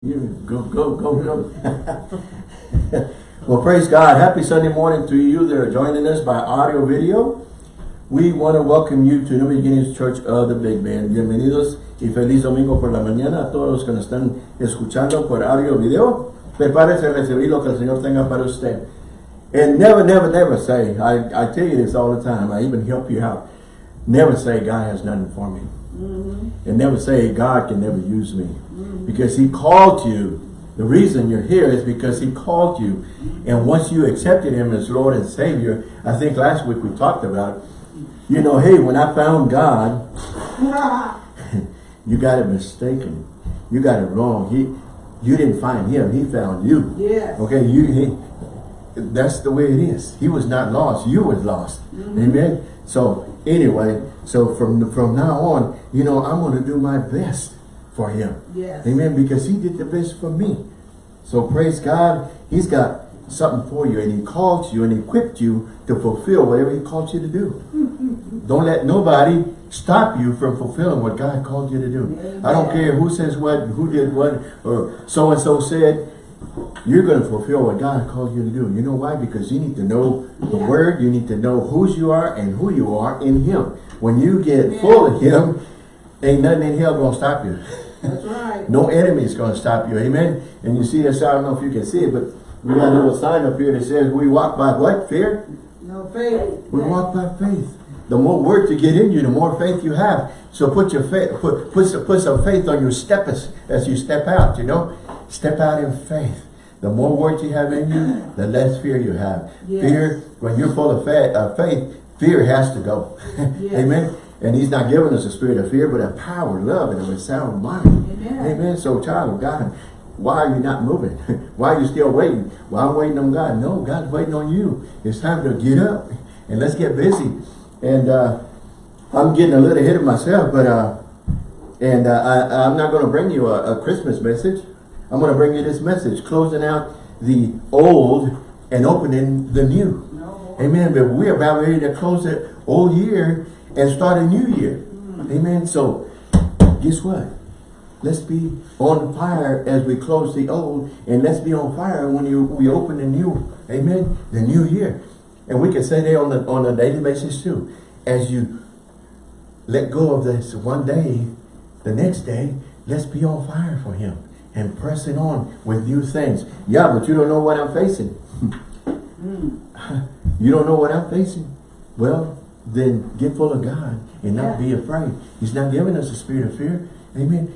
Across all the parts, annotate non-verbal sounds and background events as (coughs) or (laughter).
You go, go, go, go. (laughs) well, praise God. Happy Sunday morning to you that are joining us by audio video. We want to welcome you to New Beginnings Church of the Big Bend. Bienvenidos y feliz domingo por la mañana a todos los que nos están escuchando por audio video. Prepárese a recibir lo que el Señor tenga para usted. And never, never, never say, I, I tell you this all the time, I even help you out. Never say God has nothing for me. Mm -hmm. And never say God can never use me. Because he called you. The reason you're here is because he called you. And once you accepted him as Lord and Savior, I think last week we talked about, you know, hey, when I found God, (laughs) you got it mistaken. You got it wrong. He, You didn't find him. He found you. Yes. Okay, you, he, that's the way it is. He was not lost. You was lost. Mm -hmm. Amen. So anyway, so from from now on, you know, I'm going to do my best for him. Yes. Amen. Because he did the best for me. So praise God. He's got something for you and he called you and equipped you to fulfill whatever he called you to do. (laughs) don't let nobody stop you from fulfilling what God called you to do. Amen. I don't care who says what, who did what, or so-and-so said. You're going to fulfill what God called you to do. You know why? Because you need to know the yeah. word. You need to know whose you are and who you are in him. When you get yeah. full of him, ain't nothing in hell going to stop you. (laughs) That's right. no enemy is going to stop you. Amen. And you see this, I don't know if you can see it, but we got a little sign up here that says, we walk by what? Fear? No faith. We walk by faith. The more words you get in you, the more faith you have. So put your faith, put, put, some, put some faith on your step as, as you step out, you know. Step out in faith. The more words you have in you, the less fear you have. Yes. Fear, when you're full of faith, uh, faith, fear has to go. (laughs) yes. Amen. And he's not giving us a spirit of fear, but a power, love, and a sound mind. Amen. Amen. So child of God, why are you not moving? (laughs) why are you still waiting? Well, I'm waiting on God. No, God's waiting on you. It's time to get up and let's get busy. And uh, I'm getting a little ahead of myself, but uh, and uh, I, I'm not going to bring you a, a Christmas message. I'm going to bring you this message, closing out the old and opening the new. No. Amen. But we're about ready to close the old year and start a new year. Amen. So guess what? Let's be on fire as we close the old and let's be on fire when you we open the new. Amen. The new year. And we can say that on, the, on a daily basis too. As you let go of this one day, the next day, let's be on fire for him and pressing on with new things. Yeah, but you don't know what I'm facing. (laughs) mm. You don't know what I'm facing. Well, then get full of God and not yeah. be afraid. He's not giving us a spirit of fear. Amen.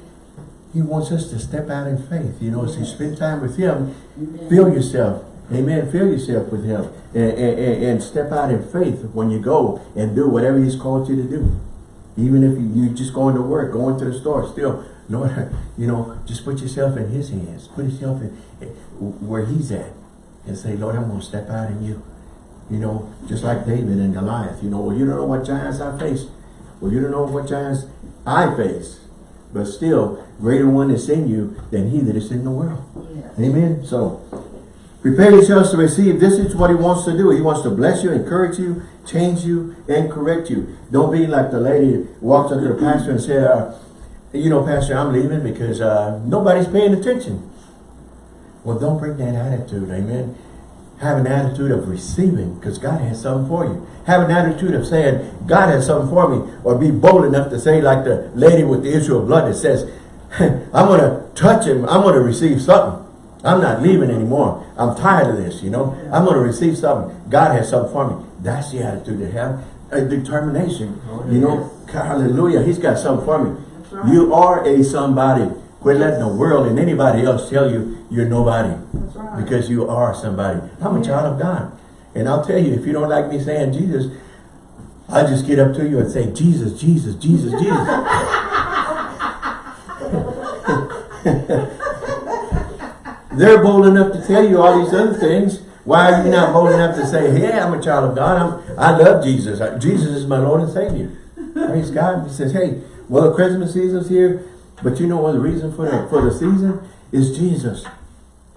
He wants us to step out in faith. You know, as you spend time with him, Amen. feel yourself. Amen. Fill yourself with him and, and, and, step out in faith when you go and do whatever he's called you to do. Even if you're just going to work, going to the store, still, (laughs) Lord, you know, just put yourself in his hands. Put yourself in eh, where he's at and say, Lord, I'm going to step out in you. You know, just like David and Goliath. You know, well, you don't know what giants I face. Well, you don't know what giants I face. But still, greater one is in you than he that is in the world. Yes. Amen. So, prepare yourselves to receive. This is what he wants to do. He wants to bless you, encourage you, change you, and correct you. Don't be like the lady walked up to the pastor and said, uh, you know, Pastor, I'm leaving because uh, nobody's paying attention. Well, don't bring that attitude. Amen. Have an attitude of receiving because God has something for you. Have an attitude of saying, God has something for me. Or be bold enough to say like the lady with the issue of blood that says, (laughs) I'm going to touch him. I'm going to receive something. I'm not leaving anymore. I'm tired of this, you know. I'm going to receive something. God has something for me. That's the attitude to have. A determination. Oh, you know, hallelujah. He's got something for me. Right. You are a somebody. Quit letting the world and anybody else tell you you're nobody. Right. Because you are somebody. I'm a child of God. And I'll tell you, if you don't like me saying Jesus, I just get up to you and say, Jesus, Jesus, Jesus, Jesus. (laughs) (laughs) They're bold enough to tell you all these other things. Why are you not bold enough to say, hey, I'm a child of God. I'm, I love Jesus. Jesus is my Lord and Savior. Praise God. He says, hey, well, the Christmas season's here. But you know what the reason for the, for the season? Is Jesus.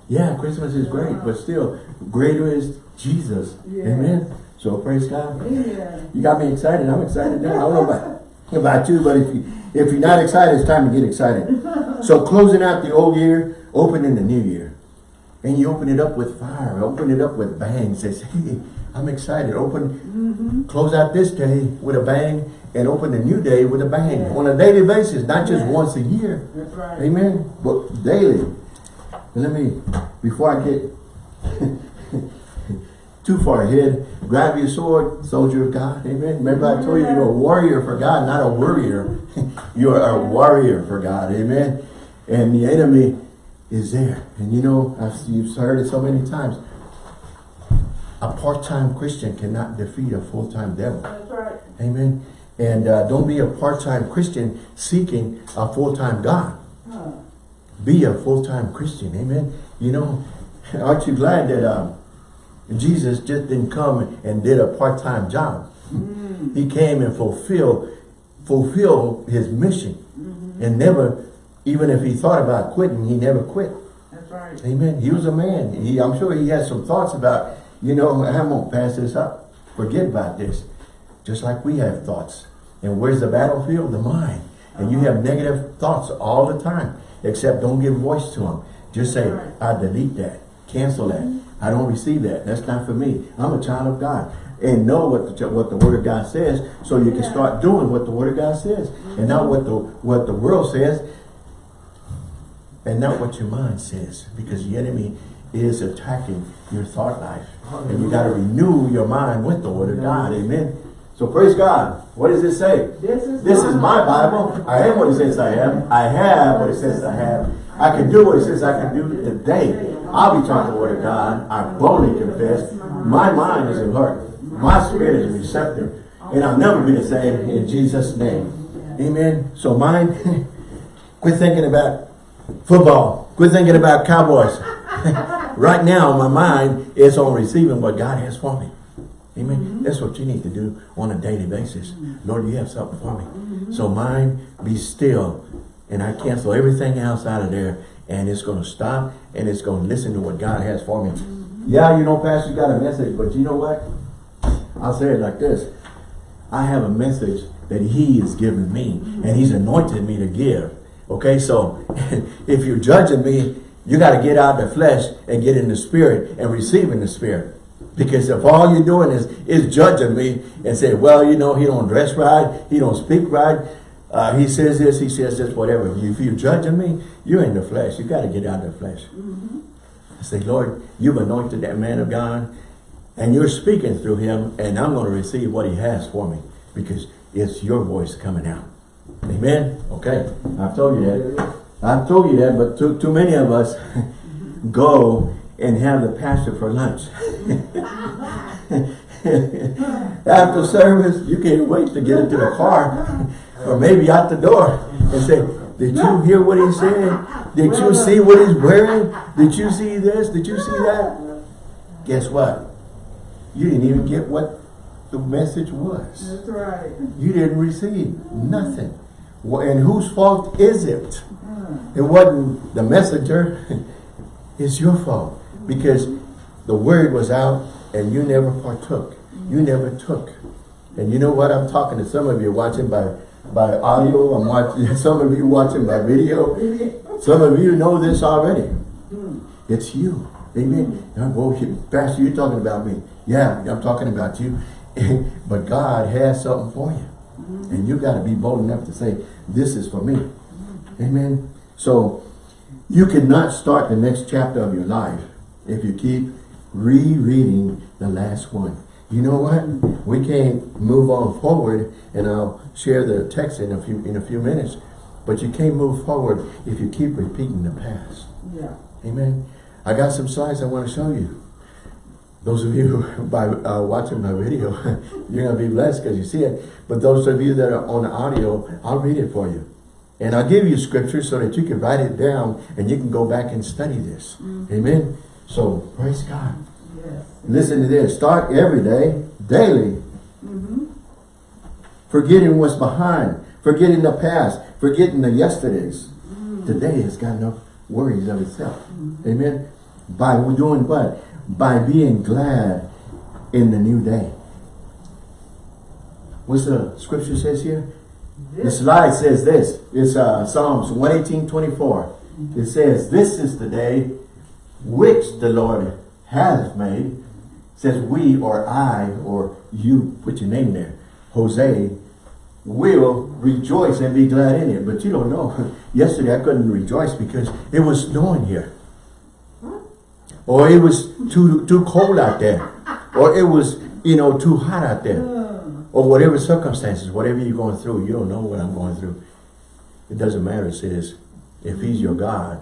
Yeah, Christmas is great, but still, greater is Jesus. Yeah. Amen. So praise God. Yeah. You got me excited. I'm excited now. I don't know about, about you, but if, you, if you're not excited, it's time to get excited. so closing out the old year, opening the new year. And you open it up with fire, open it up with bang, says, hey, I'm excited. Open, mm-hmm. close out this day with a bang, and open the new day with a bang. Yeah. On a daily basis, not just Yeah. once a year. That's right. Amen. But daily. Let me, before I get (laughs) too far ahead, grab your sword, soldier of God. Amen. Remember I told you you're a warrior for God, not a worrier. (laughs) you're a warrior for God. Amen. And the enemy is there. And you know, I've, you've heard it so many times. A part-time Christian cannot defeat a full-time devil. That's right. Amen. And uh, don't be a part-time Christian seeking a full-time God. Huh. Be a full-time Christian. Amen. You know, (laughs) aren't you glad that um, Jesus just didn't come and did a part-time job? He came and fulfilled fulfill his mission. And never, even if he thought about quitting, he never quit. That's right. Amen. He was a man. He, I'm sure he had some thoughts about, you know, I won't pass this up. Forget about this. Just like we have thoughts. And where's the battlefield? The mind. And you have negative thoughts all the time. Except don't give voice to them. Just say. I delete that. Cancel that. Mm-hmm. I don't receive that. That's not for me. I'm a child of God. And know what the, what the Word of God says so you can start doing what the Word of God says. And not what the, what the world says and not what your mind says because the enemy is attacking your thought life. And you got to renew your mind with the word of God. Amen. So praise God. What does it say? This is this is my Bible. I am what it says I am. I have what it says I have. I can do what it says I can do today. I'll be taught the word of God. I boldly confess. My mind is alert. My spirit is receptive. And I'll never be the same in Jesus name. Amen. So mind (laughs) quit thinking about football. Quit thinking about Cowboys. (laughs) right now, my mind is on receiving what God has for me. Amen. Mm-hmm. That's what you need to do on a daily basis. Mm-hmm. Lord, you have something for me. Mm-hmm. So mind, be still. And I cancel everything else out of there. And it's going to stop. And it's going to listen to what God has for me. Yeah, you know, Pastor, you got a message. But you know what? I'll say it like this. I have a message that he has given me. And he's anointed me to give. Okay, so (laughs) if you're judging me, you got to get out of the flesh and get in the spirit and receive in the spirit. Because if all you're doing is is judging me and say, well, you know, he don't dress right, he don't speak right, uh, he says this, he says this, whatever. If you're judging me, you're in the flesh. You got to get out of the flesh. I say, Lord, you've anointed that man of God, and you're speaking through him, and I'm going to receive what he has for me because it's your voice coming out. Amen? Okay, I've told you that. I've told you that, but too, too many of us (laughs) go and have the pastor for lunch. (laughs) After service, you can't wait to get into the car or maybe out the door and say, did you hear what he said? Did you see what he's wearing? Did you see this? Did you see that? Guess what? You didn't even get what the message was. That's right. You didn't receive nothing. And whose fault is it? It wasn't the messenger. (laughs) It's your fault. Because the word was out and you never partook. You never took. And you know what? I'm talking to some of you watching by, by audio. I'm watching (laughs) some of you watching by video. Some of you know this already. It's you. Amen. Well, Pastor, you're talking about me. Yeah, I'm talking about you. (laughs) but God has something for you. And you got to be bold enough to say, this is for me. Amen. So, you cannot start the next chapter of your life if you keep rereading the last one. You know what? We can't move on forward, and I'll share the text in a few in a few minutes. But you can't move forward if you keep repeating the past. Yeah. Amen. I got some slides I want to show you. Those of you (laughs) by uh, watching my video, (laughs) you're going to be blessed because you see it. But those of you that are on the audio, I'll read it for you. And I'll give you scripture so that you can write it down and you can go back and study this. Mm. Amen. So, praise God. Yes. Listen to this. Start every day, daily. Mm-hmm. Forgetting what's behind. Forgetting the past. Forgetting the yesterdays. Mm. Today has got enough worries of itself. Mm-hmm. Amen. By doing what? By being glad in the new day. What's the scripture says here? The This, slide says this. It's uh, Psalms 118, 24. It says, this is the day which the Lord hath made. It says we or I or you, put your name there. Jose will rejoice and be glad in it. But you don't know. (laughs) Yesterday I couldn't rejoice because it was snowing here. Or it was too too cold out there. Or it was, you know, too hot out there. Or whatever circumstances, whatever you're going through, you don't know what I'm going through. It doesn't matter, it says, if he's your God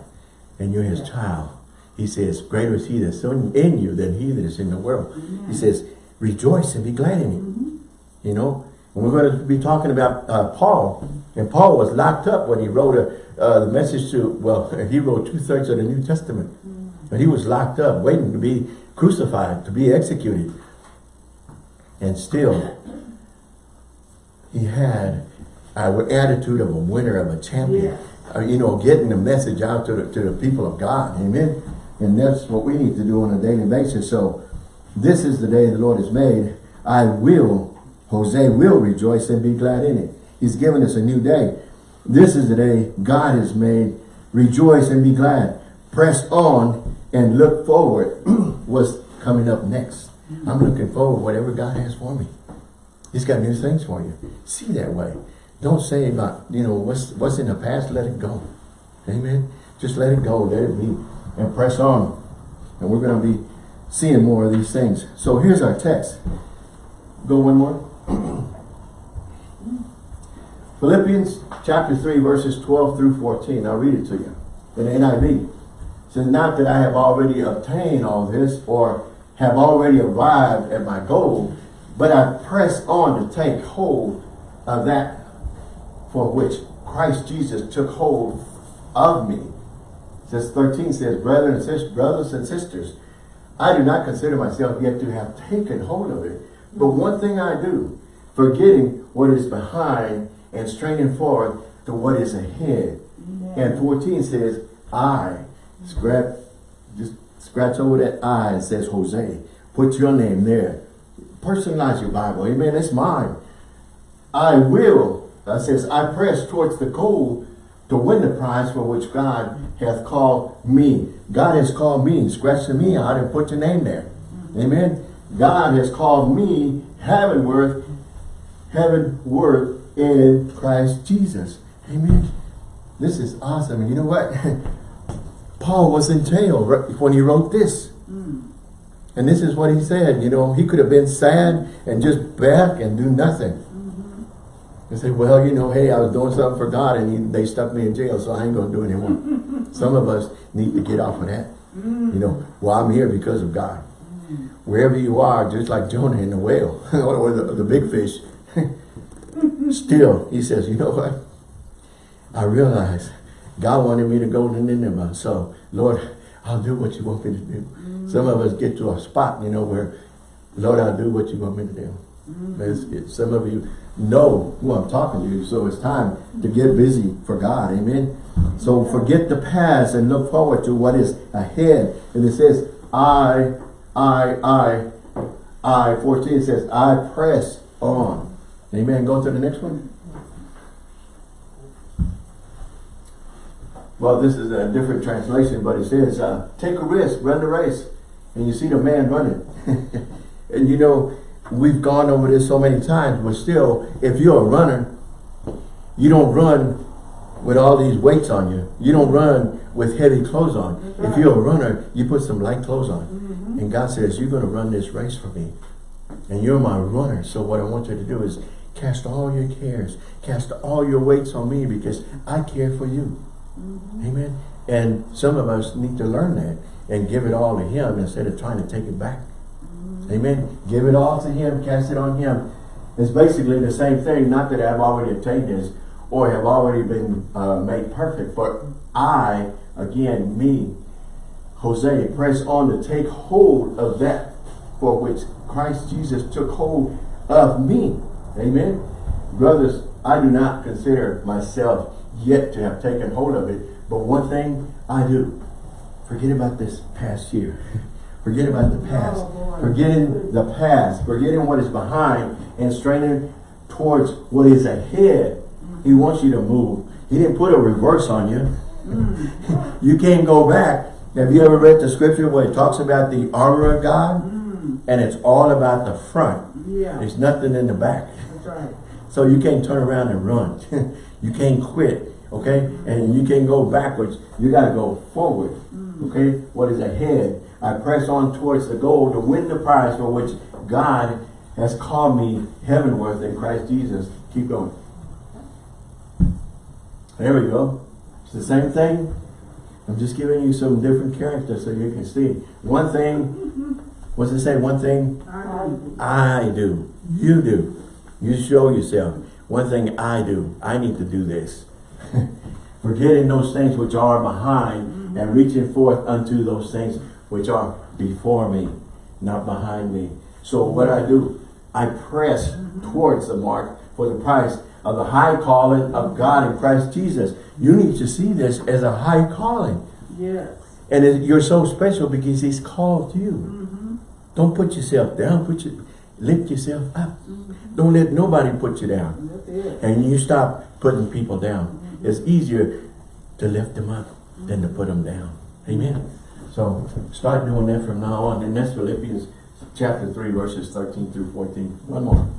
and you're his child, he says, greater is he that's in you than he that is in the world. He says, rejoice and be glad in it. You know, and we're going to be talking about uh, Paul. And Paul was locked up when he wrote a, uh, the message to, well, (laughs) he wrote two-thirds of the New Testament. and he was locked up, waiting to be crucified, to be executed. And still, he had our attitude of a winner, of a champion. Yes. Uh, you know, getting the message out to the, to the people of God. Amen. And that's what we need to do on a daily basis. So this is the day the Lord has made. I will, Jose will rejoice and be glad in it. He's given us a new day. This is the day God has made. Rejoice and be glad. Press on and look forward (clears throat) what's coming up next. I'm looking forward whatever God has for me. He's got new things for you. See that way. Don't say about, you know, what's what's in the past, let it go. Amen. Just let it go, let it be, and press on. And we're going to be seeing more of these things. So here's our text. Go one more. (clears throat) Philippians chapter 3, verses 12 through 14. I'll read it to you. In NIV. It says, Not that I have already obtained all this, or have already arrived at my goal, but I press on to take hold of that for which Christ Jesus took hold of me. Says 13 says, Brethren and sisters, brothers and sisters, I do not consider myself yet to have taken hold of it. But one thing I do, forgetting what is behind and straining forward to what is ahead. And 14 says, I, scratch, just scratch over that I and says Jose. Put your name there. Personalize your Bible. Amen. It's mine. I will, that says, I press towards the goal to win the prize for which God hath called me. God has called me. Scratch the me out and put your name there. Amen. God has called me heavenward, heavenward in Christ Jesus. Amen. This is awesome. You know what? (laughs) Paul was in jail when he wrote this. And this is what he said, you know, he could have been sad and just back and do nothing. Mm-hmm. And say, well, you know, hey, I was doing something for God and he, they stuck me in jail, so I ain't going to do it anymore. (laughs) Some of us need to get off of that. You know, mm. well, I'm here because of God. Mm. Wherever you are, just like Jonah in the whale, (laughs) or the, the big fish, (laughs) still, he says, you know what? I realize God wanted me to go to Nineveh. So, Lord, I'll do what you want me to do. Some of us get to a spot, you know, where, Lord, I'll do what you want me to do. Mm-hmm. It's- it's- some of you know who I'm talking to, so it's time to get busy for God. Amen. So forget the past and look forward to what is ahead. And it says, I, I, I, I, 14 says, I press on. Amen. Go to the next one. Well, this is a different translation, but it says, uh, take a risk, run the race. And you see the man running. (laughs) and you know, we've gone over this so many times, but still, if you're a runner, you don't run with all these weights on you. You don't run with heavy clothes on. If you're a runner, you put some light clothes on. And God says, you're going to run this race for me. And you're my runner. So what I want you to do is cast all your cares, cast all your weights on me because I care for you. Amen. And some of us need to learn that and give it all to him instead of trying to take it back. Amen. Give it all to him, cast it on him. It's basically the same thing, not that I've already obtained this or have already been uh, made perfect, but I, again, me, Jose, press on to take hold of that for which Christ Jesus took hold of me. Amen. Brothers, I do not consider myself yet to have taken hold of it, but one thing I do. Forget about this past year. (laughs) Forget about the past. Oh. Forgetting the past. Forgetting what is behind and straining towards what is ahead. He mm-hmm. wants you to move. He didn't put a reverse on you. Mm. (laughs) you can't go back. Have you ever read the scripture where it talks about the armor of God? Mm. And it's all about the front. Yeah, There's nothing in the back. that's right. So you can't turn around and run. (laughs) you can't quit, okay? And you can't go backwards. You got to go forward, mm. okay? What is ahead? I press on towards the goal to win the prize for which God has called me heavenward in Christ Jesus. Keep going. There we go. It's the same thing. I'm just giving you some different characters so you can see. One thing, (laughs) what's it say? One thing I do. I do. You do. You show yourself. One thing I do. I need to do this. (laughs) Forgetting those things which are behind mm-hmm. and reaching forth unto those things which are before me, not behind me. So what I do, I press mm-hmm. towards the mark for the prize of the high calling of God in Christ Jesus. You need to see this as a high calling. Yes. And it, you're so special because he's called you. Mm-hmm. Don't put yourself down. Put your, lift yourself up. Don't let nobody put you down. And you stop putting people down. It's easier to lift them up than to put them down. Amen. So start doing that from now on. And that's Philippians chapter 3 verses 13 through 14. One more.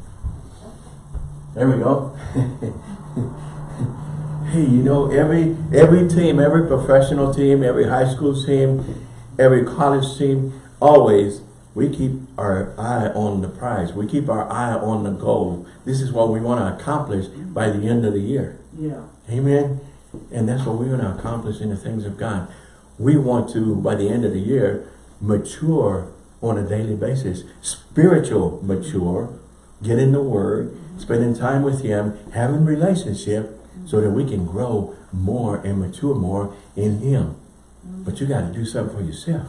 There we go. (laughs) hey, you know, every every team, every professional team, every high school team, every college team, always we keep our eye on the prize. We keep our eye on the goal. This is what we want to accomplish by the end of the year. Yeah. Amen. And that's what we're going to accomplish in the things of God. We want to, by the end of the year, mature on a daily basis. Spiritual mature, get in the Word, spending time with Him, having relationship, so that we can grow more and mature more in Him. But you got to do something for yourself.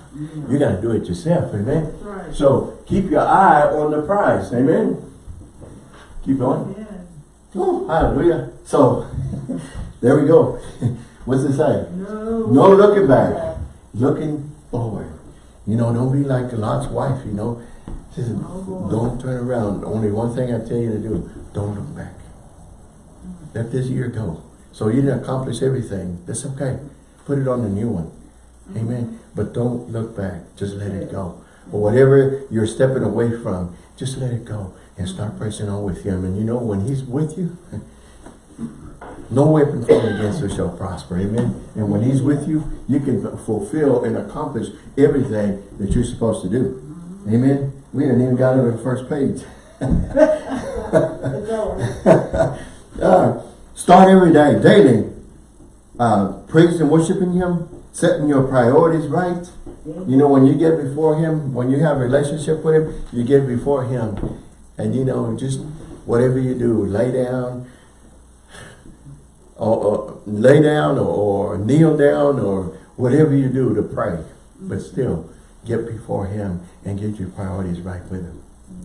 You got to do it yourself. Amen. Right. So keep your eye on the prize. Amen. Keep going. Oh, hallelujah. So, (laughs) there we go. (laughs) What's it say? No. No looking back. Looking forward. You know, don't be like Lot's wife, you know. She said, don't turn around. Only one thing I tell you to do, don't look back. Let this year go. So you didn't accomplish everything. That's okay. Put it on the new one. Mm-hmm. Amen. But don't look back. Just let it go. Or whatever you're stepping away from, just let it go and start pressing on with him. And you know, when he's with you, (laughs) no weapon formed against you shall prosper. Amen. And when he's with you, you can fulfill and accomplish everything that you're supposed to do. Amen. We didn't even got to the first page. (laughs) Uh, start every day, daily. Uh, praising and worshiping him, setting your priorities right. You know, when you get before him, when you have a relationship with him, you get before him. And you know, just whatever you do, lay down, or, or lay down or, or kneel down or whatever you do to pray. But still, get before him and get your priorities right with him.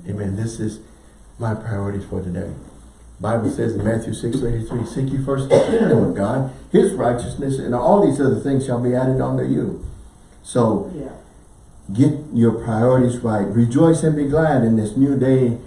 Amen. This is my priorities for today. Bible says in Matthew 6, 33, Seek ye first the kingdom of God, his righteousness, and all these other things shall be added unto you. So Yeah. get your priorities right. Rejoice and be glad in this new day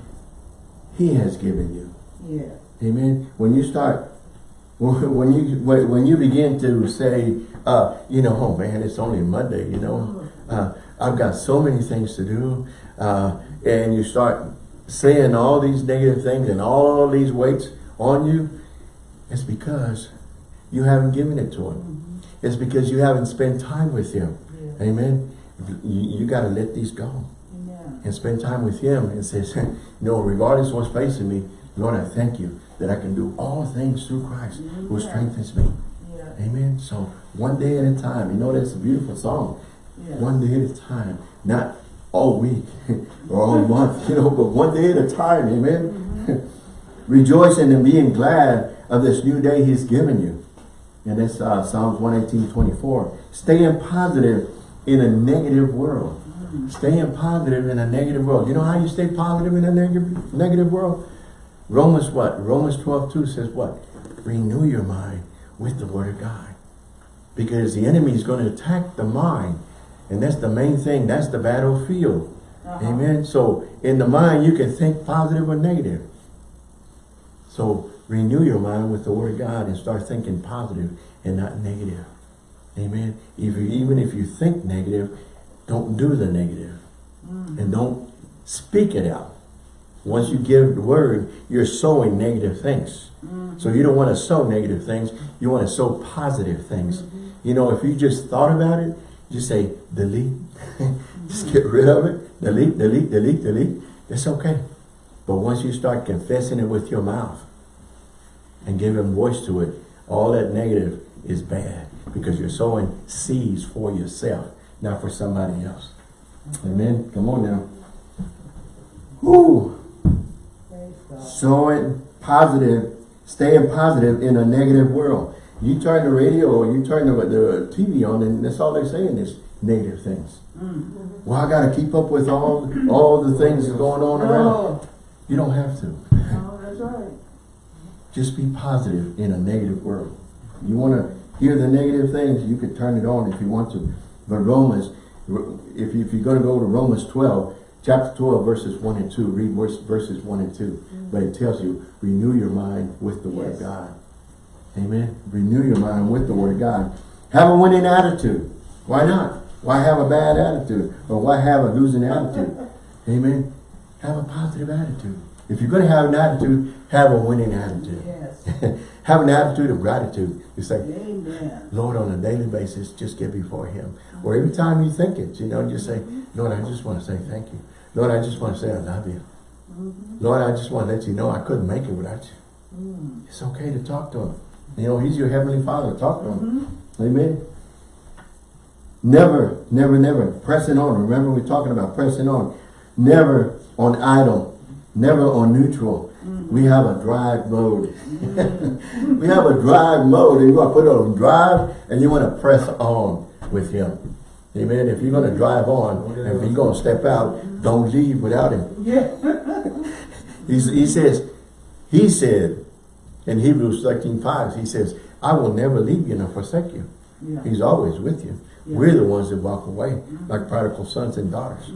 he has given you. Yeah. Amen. When you start, (laughs) when you when when you begin to say, uh, you know, oh man, it's only Monday, you know, uh, I've got so many things to do, uh, and you start saying all these negative things and all these weights on you, it's because you haven't given it to him. It's because you haven't spent time with him. Yeah. Amen. You, you got to let these go. And spend time with him and says, (laughs) you know, regardless of what's facing me, Lord, I thank you that I can do all things through Christ who strengthens me. Yeah. Amen. So one day at a time, you know, that's a beautiful song. Yeah. One day at a time, not all week (laughs) or all month, you know, but one day at a time. Amen. (laughs) Rejoicing and being glad of this new day he's given you. And that's uh, Psalms 118, 24. Staying positive in a negative world. Staying positive in a negative world. You know how you stay positive in a negative, negative world? Romans what? Romans 12, 2 says what? Renew your mind with the word of God. Because the enemy is going to attack the mind. And that's the main thing. That's the battlefield. Uh-huh. Amen. So in the mind, you can think positive or negative. So renew your mind with the word of God and start thinking positive and not negative. Amen. If you, even if you think negative, don't do the negative. And don't speak it out. Once you give the word, you're sowing negative things. So you don't want to sow negative things. You want to sow positive things. Mm-hmm. You know, if you just thought about it, just say, delete. (laughs) just get rid of it. Delete, delete, delete, delete. It's okay. But once you start confessing it with your mouth and giving voice to it, all that negative is bad because you're sowing seeds for yourself, not for somebody else. Amen. Come on now. Woo. Praise God. Positive, staying positive in a negative world. You turn the radio or you turn the, the TV on and that's all they're saying is negative things. Mm. Well, I got to keep up with all, all the things going on around. No, You don't have to. no, that's right. Just be positive in a negative world. You want to hear the negative things, you could turn it on if you want to. But Romans, if, you, if you're going to go to Romans 12, chapter 12, verses 1 and 2, read verse, verses 1 and 2. Mm. But it tells you, renew your mind with the Word of God. Amen. Renew your mind with the Word of God. Have a winning attitude. Why not? Why have a bad attitude? Or why have a losing attitude? Amen. Have a positive attitude. If you're going to have an attitude, have a winning attitude. Yes. (laughs) have an attitude of gratitude. You say, Amen. Lord, on a daily basis, just get before Him. Or every time you think it, you know, just say, Lord, I just want to say thank you. Lord, I just want to say I love you. Mm-hmm. Lord, I just want to let you know I couldn't make it without you. Mm. It's okay to talk to Him. You know, He's your Heavenly Father. Talk to Him. Mm-hmm. Amen. Never, never, never pressing on. Remember we're talking about pressing on. Never on idle. Never on neutral. We have a drive mode. (laughs) we have a drive mode and you want to put it on drive and you want to press on with him. Amen. If you're going to drive on and if you're going to step out, don't leave without him. Yeah. He's, he says, he said in Hebrews 13, 5, he says, I will never leave you nor forsake you. Yeah. He's always with you. Yeah. We're the ones that walk away, like prodigal sons and daughters.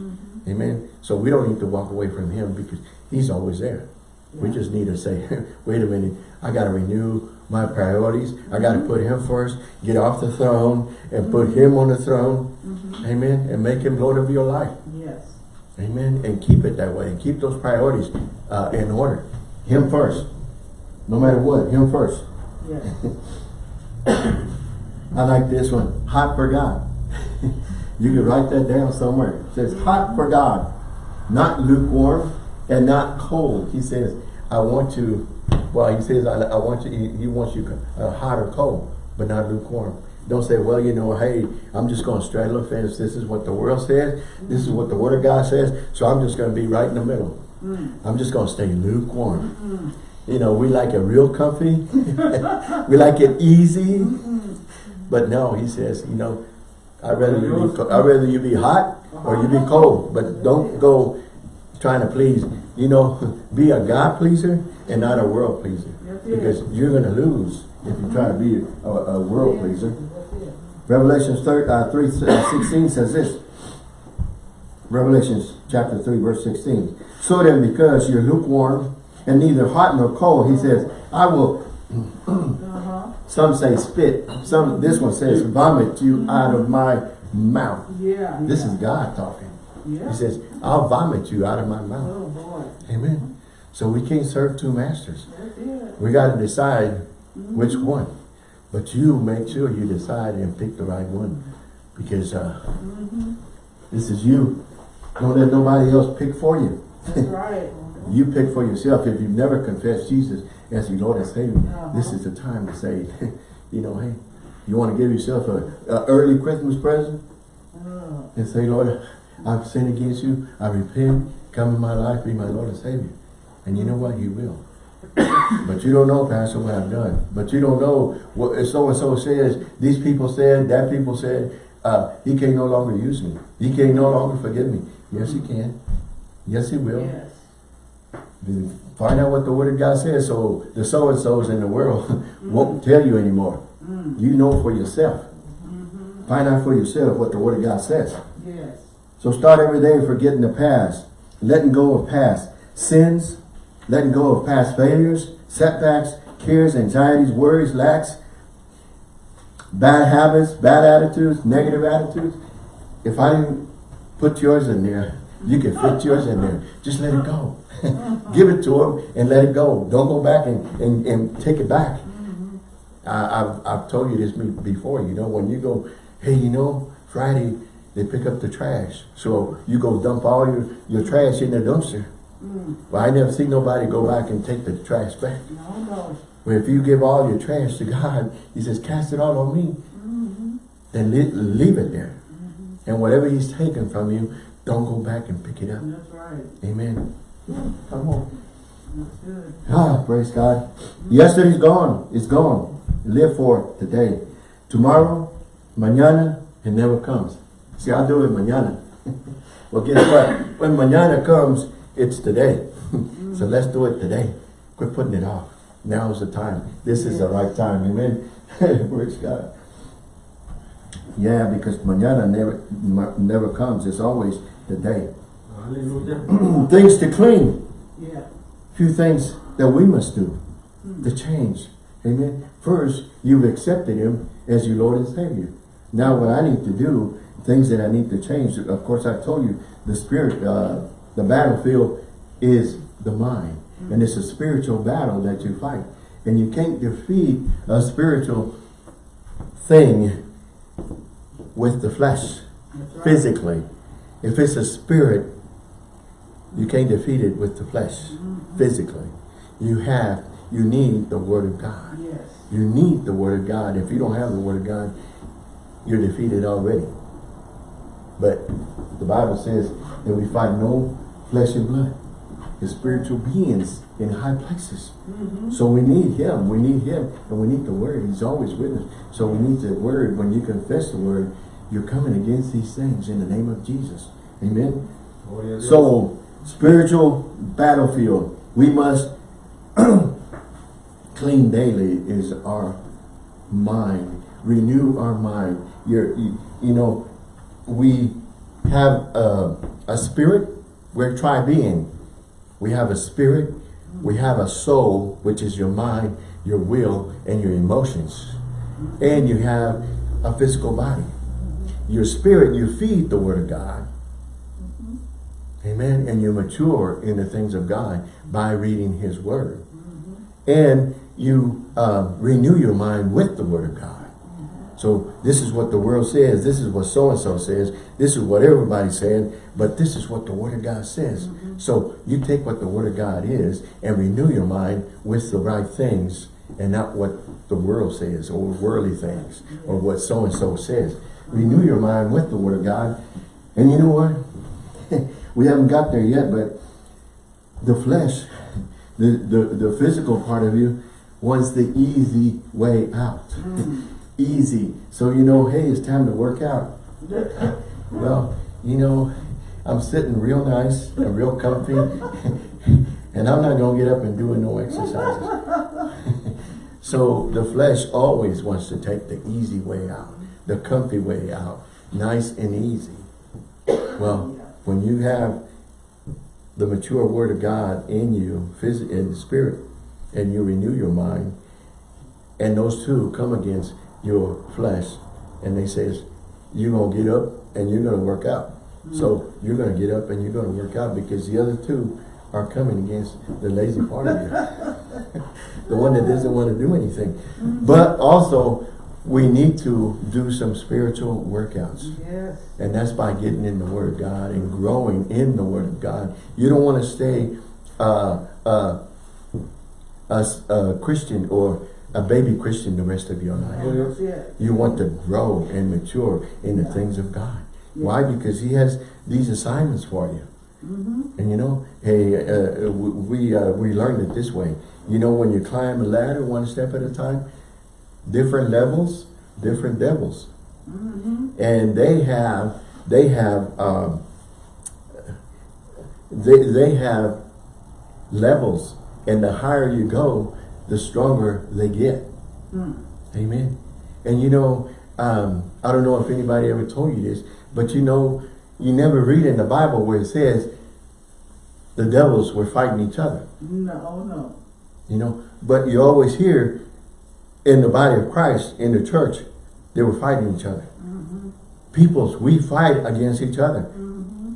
Amen. So we don't need to walk away from him because he's always there. We just need to say, (laughs) wait a minute, I got to renew my priorities. I got to put him first, get off the throne and put him on the throne. Amen. And make him Lord of your life. Yes. Amen. And keep it that way and keep those priorities uh, in order. Him first. No matter what, him first. Yes. (coughs) I like this one. Hot for God. (laughs) you can write that down somewhere. It says hot for God. Not lukewarm and not cold. He says, I want you, well, he says, I, I want you, he, he wants you uh, hot or cold, but not lukewarm. Don't say, well, you know, hey, I'm just going to straddle the fence. This is what the world says. This is what the Word of God says. So I'm just going to be right in the middle. I'm just going to stay lukewarm. You know, we like it real comfy. (laughs) we like it easy. But no, he says, you know, I'd rather you be, I'd rather you be hot or you be cold. But don't go trying to please. You know, (laughs) be a God pleaser and not a world pleaser. Because you're going to lose if you try to be a, a world pleaser. Revelations 3, uh, 3 uh, 16 says this. Revelations chapter 3 verse 16. So then because you're lukewarm and neither hot nor cold, he says, I will, Uh-huh. some say spit, some, this one says vomit you out of my mouth. Yeah. This yeah. is God talking. Yeah. He says, I'll vomit you out of my mouth. Oh, boy. Amen. So we can't serve two masters. We got to decide which one. But you make sure you decide and pick the right one. Because uh, this is you. Don't let nobody else pick for you. That's (laughs) right. You pick for yourself. If you've never confessed Jesus as your Lord and Savior, Uh-huh. this is the time to say, (laughs) you know, hey, you want to give yourself a, a early Christmas present Oh, and say, Lord, I've sinned against you. I repent. Come in my life, be my Lord and Savior. And you know what? He will. but you don't know, Pastor, what I've done. But you don't know what so-and-so says. These people said, that people said, uh, he can no longer use me. He can no longer forgive me. Yes, he can. Yes, he will. yes. Find out what the Word of God says so the so-and-sos in the world (laughs) won't mm-hmm. tell you anymore. Mm. You know for yourself. Mm-hmm. Find out for yourself what the Word of God says. So start every day forgetting the past, letting go of past sins, letting go of past failures, setbacks, cares, anxieties, worries, lacks. bad habits, bad attitudes, negative attitudes, if I didn't put yours in there, you can fit yours in there. Just let it go. (laughs) Give it to him and let it go. Don't go back and, and, and take it back. Mm-hmm. I, I've, I've told you this before, you know, when you go, hey, you know, Friday, they pick up the trash. So you go dump all your, your trash in the dumpster. Mm. Well, I never see nobody go back and take the trash back. No, no. Well, if you give all your trash to (laughs) God, he says, cast it all on me. Mm-hmm. Then le leave it there. Mm-hmm. And whatever he's taken from you, don't go back and pick it up. That's right. Amen. Come on. Ah, praise God. Yesterday's gone. It's gone. Live for it today. Tomorrow, mañana, it never comes. See, I'll do it mañana. (laughs) well, guess what? When mañana comes, it's today. (laughs) so let's do it today. Quit putting it off. Now's the time. This is the right time. Amen. (laughs) praise God. Yeah, because mañana never never comes. It's always the day. (clears throat) Things to clean. Yeah. few things that we must do to hmm. change. Amen. First, you've accepted him as your Lord and Savior. Now what I need to do, things that I need to change, of course I told you, the spirit, uh, the battlefield is the mind. And it's a spiritual battle that you fight. And you can't defeat a spiritual thing with the flesh, right. physically. If it's a spirit, you can't defeat it with the flesh, physically. You have, you need the word of God. Yes. You need the word of God. If you don't have the word of God, you're defeated already. But the Bible says that we fight no flesh and blood. It's spiritual beings in high places. Mm-hmm. So we need him. We need him. And we need the word. He's always with us. So we need the word. When you confess the word, you're coming against these things in the name of Jesus. Amen. Oh, A Dios. So, spiritual battlefield. We must (clears throat) clean daily is our mind. Renew our mind. You're, you, you know, we have a, a spirit. We're tri-being. We have a spirit. We have a soul, which is your mind, your will, and your emotions. And you have a physical body. Your spirit, you feed the word of God. Amen. And you mature in the things of God by reading his word. And you uh, renew your mind with the word of God. So this is what the world says. This is what so-and-so says. This is what everybody's saying. But this is what the word of God says. Mm-hmm. So you take what the word of God is and renew your mind with the right things and not what the world says or worldly things or what so-and-so says. Renew your mind with the word of God. And you know what? (laughs) we haven't got there yet, but the flesh, the, the, the physical part of you wants the easy way out. Mm. Easy. So you know, hey, it's time to work out. (laughs) Well, you know, I'm sitting real nice and real comfy, (laughs) and I'm not going to get up and do no exercises. (laughs) so the flesh always wants to take the easy way out, the comfy way out, nice and easy. Well, when you have the mature word of God in you, physically in the spirit, and you renew your mind, and those two come against your flesh, and they says, you're going to get up and you're going to work out. So you're going to get up and you're going to work out because the other two are coming against the lazy part of you. (laughs) the one that doesn't want to do anything. But also, we need to do some spiritual workouts. Yes. And that's by getting in the Word of God and growing in the Word of God. You don't want to stay uh, uh, a, a Christian or a baby Christian the rest of your life. It. You want to grow and mature in the things of God. Why? Because He has these assignments for you. And you know, hey, uh, we uh, we learned it this way. You know, when you climb a ladder one step at a time, different levels, different devils, and they have they have um, they they have levels, and the higher you go, the stronger they get. Amen. And you know, um, I don't know if anybody ever told you this, but you know, you never read in the Bible where it says the devils were fighting each other. No, no. You know, but you always hear in the body of Christ, in the church, They were fighting each other. Peoples, we fight against each other.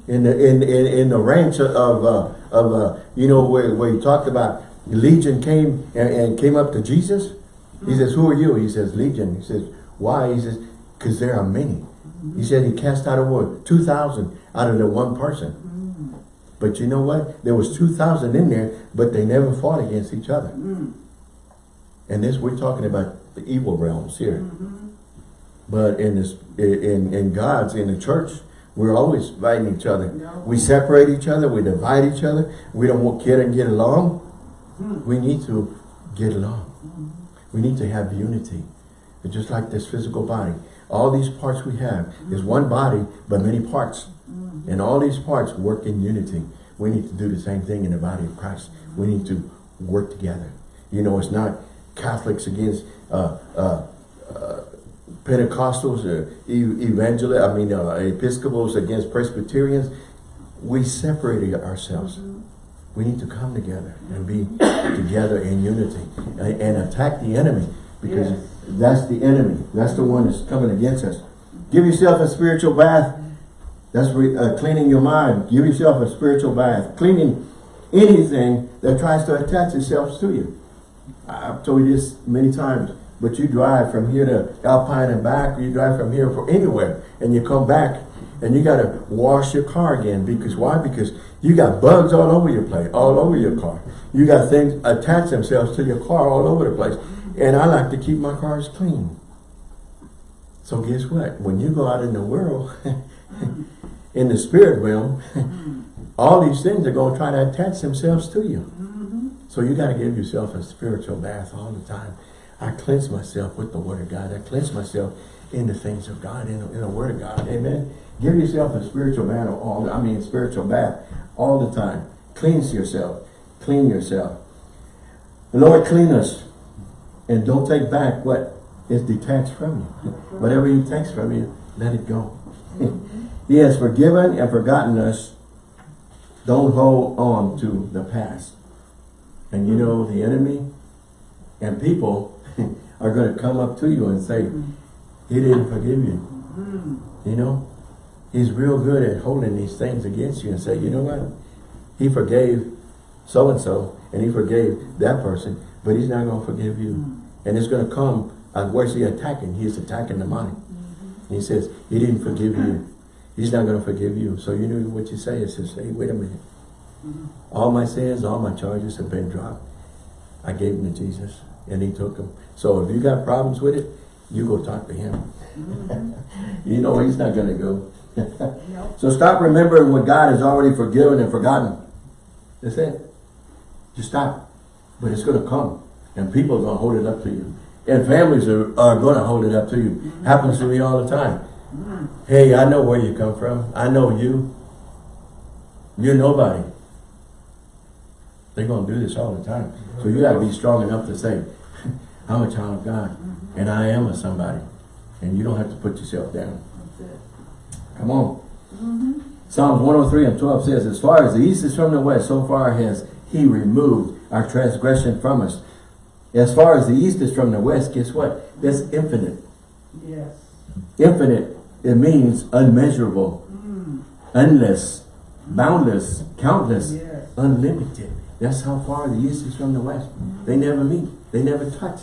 In the in in, in the ranks of uh, of uh, you know where where he talked about Legion came and, and came up to Jesus. He hmm. says, "Who are you?" He says, "Legion." He says, "Why?" He says, "Because there are many." Hmm. He said he cast out a word, two thousand out of the one person. Hmm. But you know what? There was two thousand in there, but they never fought against each other. And this we're talking about the evil realms here. But in this, in in God's in the church, we're always fighting each other. No. We separate each other. We divide each other. We don't want get and get along. We need to get along. We need to have unity. It's just like this physical body. All these parts we have is one body, but many parts. And all these parts work in unity. We need to do the same thing in the body of Christ. We need to work together. You know, it's not Catholics against uh, uh, uh, Pentecostals, or e evangelists, I mean, uh, Episcopals against Presbyterians. We separated ourselves. We need to come together and be (coughs) together in unity and, attack the enemy because Yes. that's the enemy. That's the one that's coming against us. Give yourself a spiritual bath. That's re, uh, cleaning your mind. Give yourself a spiritual bath. Cleaning anything that tries to attach itself to you. I've told you this many times, but you drive from here to Alpine and back, or you drive from here for anywhere, and you come back and you gotta wash your car again. Because why? Because you got bugs all over your place, all over your car. You got things attach themselves to your car all over the place. And I like to keep my cars clean. So guess what? When you go out in the world, (laughs) in the spirit realm, (laughs) all these things are going to try to attach themselves to you. So you got to give yourself a spiritual bath all the time. I cleanse myself with the Word of God. I cleanse myself in the things of God, in the, in the Word of God. Amen. Give yourself a spiritual bath all. I mean, spiritual bath all the time. Cleanse yourself. Clean yourself. The Lord clean us, and don't take back what is detached from you. (laughs) Whatever He takes from you, let it go. (laughs) he has forgiven and forgotten us. Don't hold on to the past. And you know, the enemy and people (laughs) are going to come up to you and say, he didn't forgive you. Mm-hmm. You know, he's real good at holding these things against you and say, you know what? He forgave so-and-so and he forgave that person, but he's not going to forgive you. Mm-hmm. And it's going to come, uh, where's he attacking? He's attacking the mind. Mm-hmm. He says, he didn't forgive you. He's not going to forgive you. So you know what you say is, just, hey, wait a minute. Mm-hmm. All my sins, all my charges have been dropped. I gave them to Jesus and he took them. So if you got problems with it, you go talk to him. (laughs) you know he's not going to go. So stop remembering what God has already forgiven and forgotten. That's it. Just stop. But it's going to come. And people are going to hold it up to you. And families are, are going to hold it up to you. Mm-hmm. Happens to me all the time. Mm-hmm. Hey, I know where you come from. I know you. You're nobody. They're going to do this all the time. So you got to be strong enough to say, (laughs) I'm a child of God. Mm-hmm. And I am a somebody. And you don't have to put yourself down. Come on. Psalms 103 and 12 says, As far as the east is from the west, so far has he removed our transgression from us. As far as the east is from the west, guess what? That's infinite. Yes. Infinite, it means unmeasurable, mm. endless, boundless, countless, Yes. unlimited. That's how far the east is from the west. They never meet. They never touch.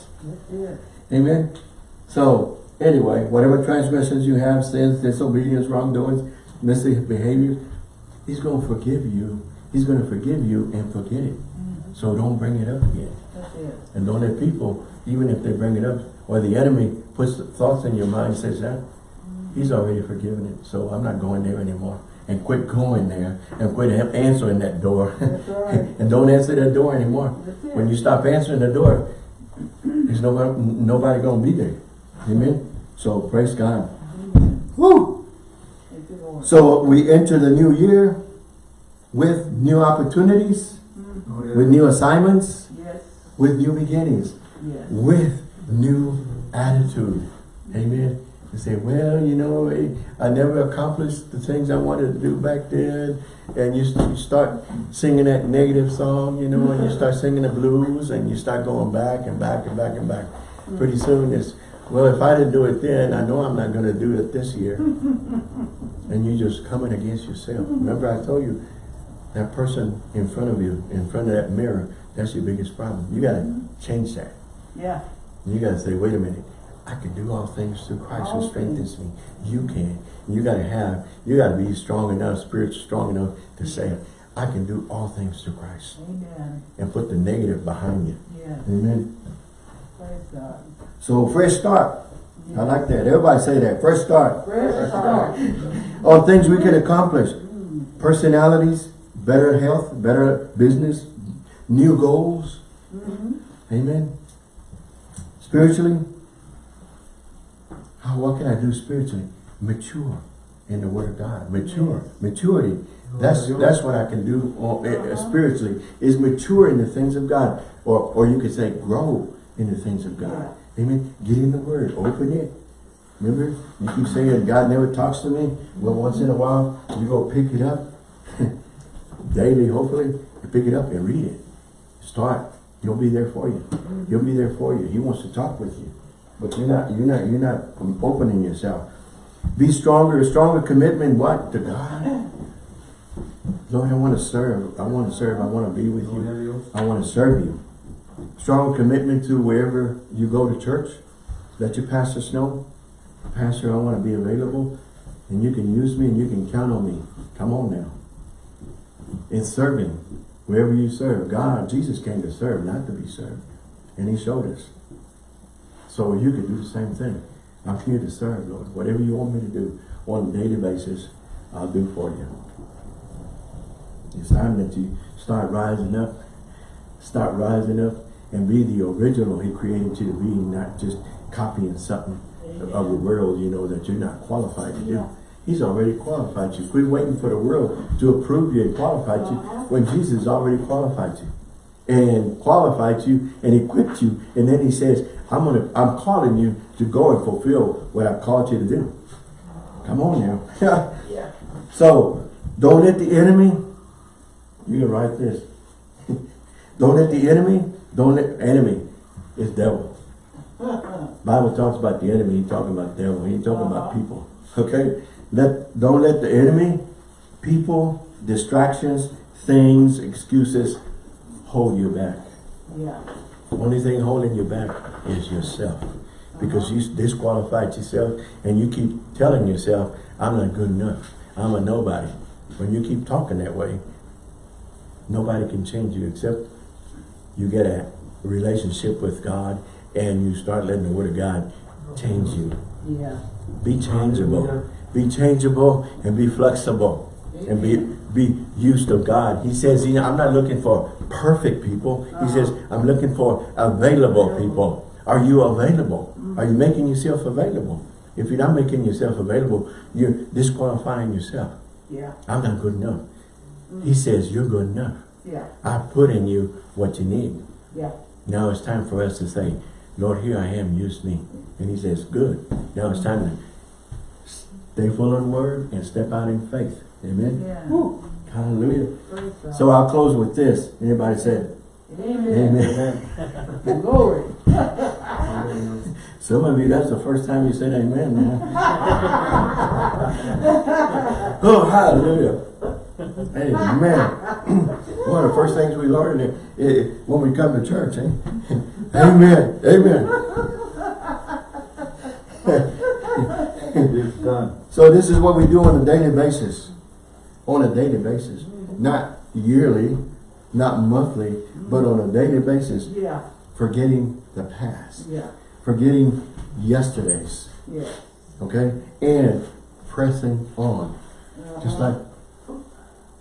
Amen. So anyway, whatever transgressions you have, sins, disobedience, wrongdoings, misbehaviors, he's going to forgive you. He's going to forgive you and forget it. Mm-hmm. So don't bring it up again. That's it. And don't let people, even if they bring it up, or the enemy puts thoughts in your mind, says that, mm-hmm. he's already forgiven it. So I'm not going there anymore. And quit going there and quit answering that door. Right. (laughs) and don't answer that door anymore. When you stop answering the door, there's nobody, nobody going to be there. Amen? So praise God. Woo! Thank you, Lord. So we enter the new year with new opportunities, mm-hmm. oh, with new assignments, Yes. with new beginnings, Yes. with new attitude. Amen. You say, well, you know, I never accomplished the things I wanted to do back then. And you, you start singing that negative song, you know, and you start singing the blues and you start going back and back and back and back. Pretty mm-hmm. soon it's, Well, if I didn't do it then, I know I'm not gonna do it this year. (laughs) And you're just coming against yourself. Remember I told you, that person in front of you, in front of that mirror, that's your biggest problem. You gotta mm-hmm. change that. Yeah, You gotta say, wait a minute, I can do all things through Christ who All strengthens me. You can. You gotta have, you gotta be strong enough, spiritual strong enough to say, I can do all things through Christ. amen. And put the negative behind you. Yes, Amen. So fresh start. I like that. Everybody say that. Fresh start. Fresh start. (laughs) On things we can accomplish. Personalities, better health, better business, new goals. Amen. Spiritually, how, what can I do spiritually? Mature in the Word of God. Mature. Maturity. That's that's what I can do eh, eh, spiritually, is mature in the things of God. Or, or you could say grow in the things of God. Amen. Get in the Word. Open it. Remember, you keep saying God never talks to me. Well, once in a while, you go pick it up. (laughs) Daily, hopefully, you pick it up and read it. Start. He'll be there for you. He'll be there for you. He wants to talk with you. But you're not, you're not, you're not opening yourself. Be stronger, stronger commitment, what? To God. Lord, I want to serve. I want to serve. I want to be with you. I want to serve you. Strong commitment to wherever you go to church. Let your pastors know. Pastor, I want to be available. And you can use me and you can count on me. Come on now. In serving, wherever you serve. God, Jesus came to serve, not to be served. And he showed us. So you can do the same thing. I'm here to serve, Lord. Whatever you want me to do on a daily basis, I'll do for you. It's time that you start rising up, start rising up and be the original he created you to be, not just copying something of the world, you know, that you're not qualified to do. He's already qualified you. Quit waiting for the world to approve you and qualified you when Jesus already qualified you. And qualified you and equipped you. And then he says, I'm gonna I'm calling you to go and fulfill what I've called you to do. Come on now. (laughs) Yeah. So don't let the enemy, you can write this. (laughs) don't let the enemy, don't let enemy is devil. Bible talks about the enemy, he talking about devil, he ain't talking about Uh-huh. people. Okay? Let don't let the enemy, people, distractions, things, excuses hold you back. Yeah. Only thing holding you back is yourself. Because you disqualified yourself and you keep telling yourself, I'm not good enough. I'm a nobody. When you keep talking that way, nobody can change you except you get a relationship with God and you start letting the word of God change you. Yeah. Be changeable. Be changeable and be flexible. And be be used of God. He says, he, I'm not looking for perfect people. He uh-huh. says, I'm looking for available people. Are you available? Are you making yourself available? If you're not making yourself available, you're disqualifying yourself. Yeah. I'm not good enough. He says, you're good enough. Yeah. I put in you what you need. Yeah. Now it's time for us to say, Lord, here I am, use me. And he says, good. Now it's time to stay full of the word and step out in faith. Amen. Yeah. Hallelujah. So I'll close with this. Anybody said, Amen. Amen. (laughs) Glory. (laughs) Some of you, that's the first time you said amen, man. (laughs) oh, hallelujah. Amen. (clears throat) One of the first things we learn is, is when we come to church, eh? (laughs) Amen. Amen. So this is what we do on a daily basis. On a daily basis. Not yearly, not monthly, but on a daily basis. Yeah. Forgetting the past. Yeah. Forgetting yesterday's. Yeah. Okay? And pressing on. Just like,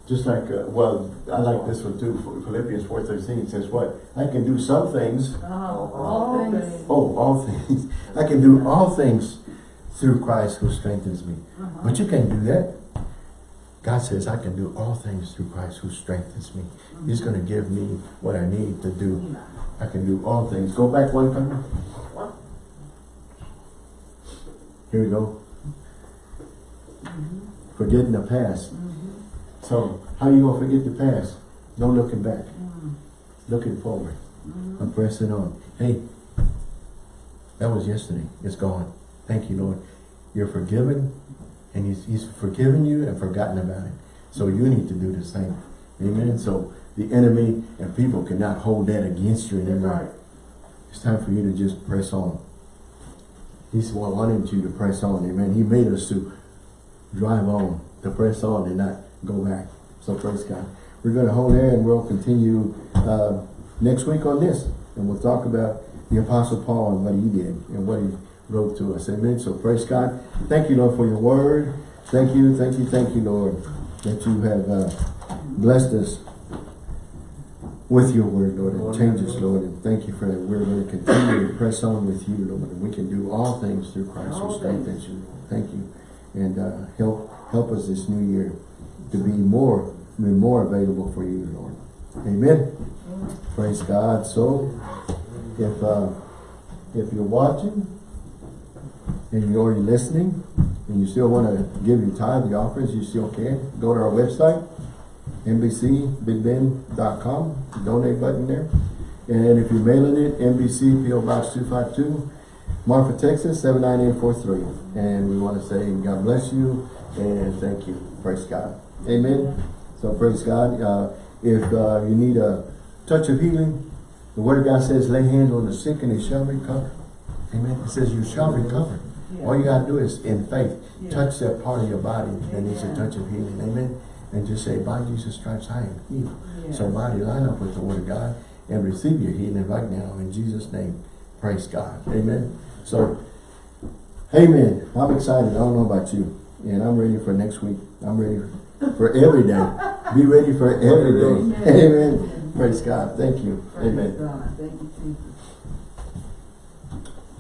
just like, uh, well, I like this one too. Philippians 4.13 it says what? I can do some things. Uh, all things. Oh, all things. I can do all things through Christ who strengthens me. But you can't do that. God says, I can do all things through Christ who strengthens me. He's going to give me what I need to do. I can do all things. Go back one time. Here we go. Forgetting the past. So, how you going to forget the past? No looking back. Mm. Looking forward. Mm-hmm. I'm pressing on. Hey, That was yesterday. It's gone. Thank you, Lord. You're forgiven, and he's, he's forgiven you and forgotten about it. So you need to do the same. Amen. So the enemy and people cannot hold that against you anymore. right. It's time for you to just press on. He's wanting you to press on. Amen. He made us to drive on, to press on and not go back. So praise God. We're going to hold there and we'll continue uh, next week on this. And we'll talk about the Apostle Paul and what he did and what he wrote to us. Amen. So praise God. Thank you, Lord, for your word. Thank you, thank you, thank you, Lord, that you have uh, blessed us with your word, Lord, and change us, Lord. And thank you for that. We're going to continue to press on with you, Lord. And we can do all things through Christ who strengthens you. Thank you. And uh, help help us this new year to be more, be more available for you, Lord. Amen. Praise God. So, if uh, if you're watching and you're already listening, and you still want to give your tithe, the offerings, you still can. Go to our website, NBCBigBend.com, donate button there. And if you're mailing it, NBC PO Box 252, Marfa, Texas 79843. And we want to say God bless you and thank you. Praise God. Amen. So praise God. Uh, if uh, you need a touch of healing, the Word of God says, lay hands on the sick and they shall recover. Amen. It says you shall recover. All you got to do is, in faith, Yeah. touch that part of your body that needs a touch of healing. Amen. And just say, by Jesus' stripes, I am healed. Yes. So body, line up with the Word of God and receive your healing right now in Jesus' name. Praise God. Amen. So, amen. I'm excited. I don't know about you. And I'm ready for next week. I'm ready for every day. Be ready for every day. Amen. Amen. Praise God. Thank you. Praise Amen. God. Thank you.